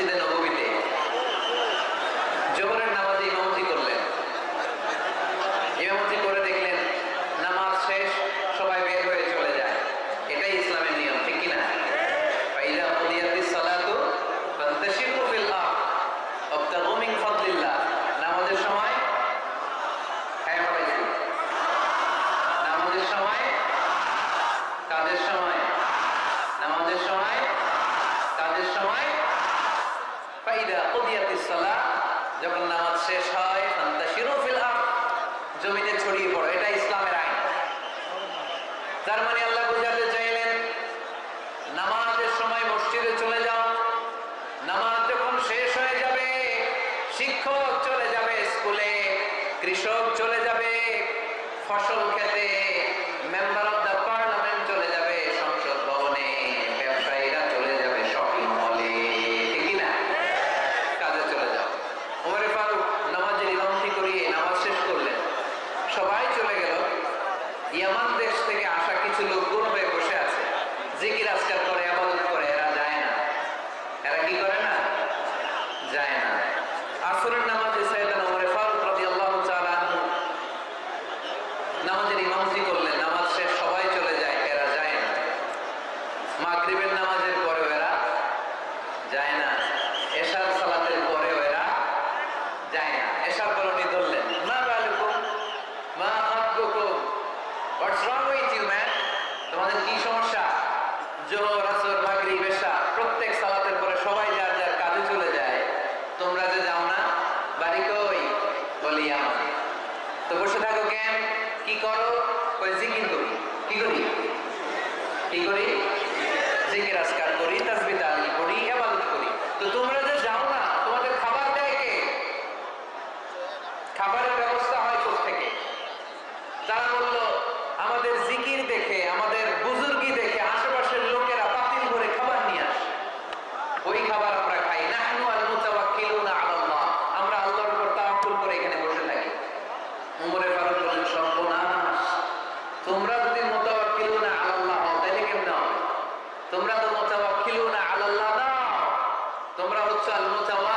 ಮಸೀದನ್ನು ಹೋಗಿದ್ದೆ জমিনে ছড়িয়ে পড়ো, এটা ইসলামের আইন। তার মানে আল্লাহ বুঝাতে চাইলেন, নামাজের সময় মসজিদে চলে যাও। নামাজ যখন শেষ হয়ে যাবে, শিক্ষক চলে যাবে স্কুলে, কৃষক চলে যাবে, ফসল খেতে, মেম্বার মাগরিবের নামাজের পরে এরা যায় না। এশার সালাতের পরেও এরা যায় না। এশার পর ধরলেন মা বালুকুম মা হাবুকুম what's wrong with you man তোমাদের কি সমস্যা? জোহর, আসর, মাগরিব, এশা, প্রত্যেক সালাতের পরে সবাই যার যার কাজে চলে যায়। তোমরা যে যাও না, বাড়ি কই? বলি আমার। তো বসে থাকো কেন? কি করো? কই, জিকির করি। কি করি? কি করি? জিকির আজকার করি তো তোমরা যে যাও না, তোমাদের খাবার খাবারের ব্যবস্থা হয় কোথ থেকে তারা বলল salmos tá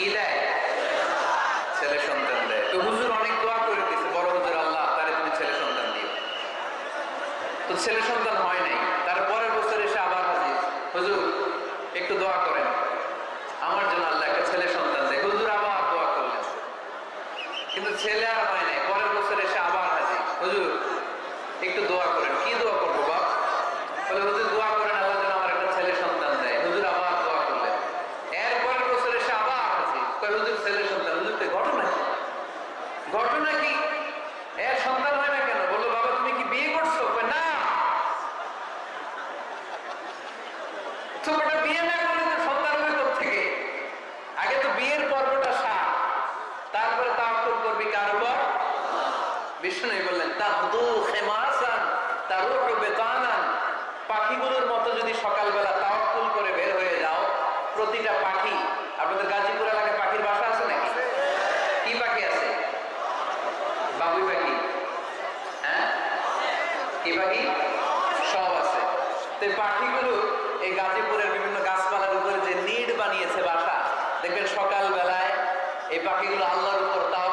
কি দেয়? ছেলে সন্তান দেয়। তো হুজুর অনেক দোয়া করে বড় হুজুর আল্লাহ তুমি ছেলে সন্তান দিও। তো ছেলে সন্তান হয় নাই তার পরের বছর এসে আবার হাজির। হুজুর, একটু দোয়া করেন। আমার জন্য আল্লাহ একটা ছেলে সন্তান দেয়। হুজুর আবার দোয়া করলেন। কিন্তু ছেলে আর হয় নাই, পরের বছর এসে আবার হাজির। হুজুর, একটু দোয়া করেন। কি দোয়া করেন বিষ্ণু বললেন তার পাখিগুলোর মতো যদি সকালবেলা তাওয়াক্কুল করে বের হয়ে যাও, প্রতিটা পাখি, আপনাদের গাজীপুর এলাকায় পাখির বাসা আছে নাকি? কি পাখি আছে? বাবুই পাখি। হ্যাঁ? কি পাখি? সব আছে। তো পাখিগুলো এই গাজীপুরের বিভিন্ন গাছপালার উপরে যে নিড বানিয়েছে বাসা, দেখবেন সকালবেলায় এই পাখিগুলো আল্লাহর উপর তাও